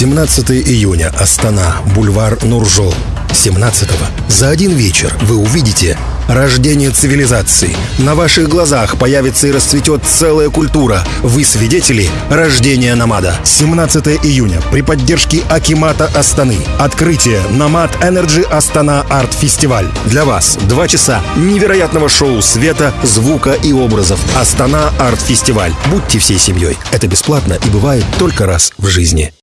17 июня. Астана. Бульвар Нуржол. 17го За один вечер вы увидите рождение цивилизации. На ваших глазах появится и расцветет целая культура. Вы свидетели рождения Намада. 17 июня. При поддержке Акимата Астаны. Открытие Намад Energy Астана Арт Фестиваль. Для вас два часа невероятного шоу света, звука и образов. Астана Арт Фестиваль. Будьте всей семьей. Это бесплатно и бывает только раз в жизни.